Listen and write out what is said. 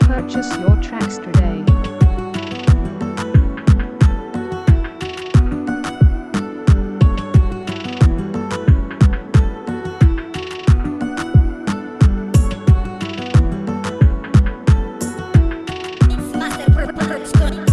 Purchase your tracks today. Let's go.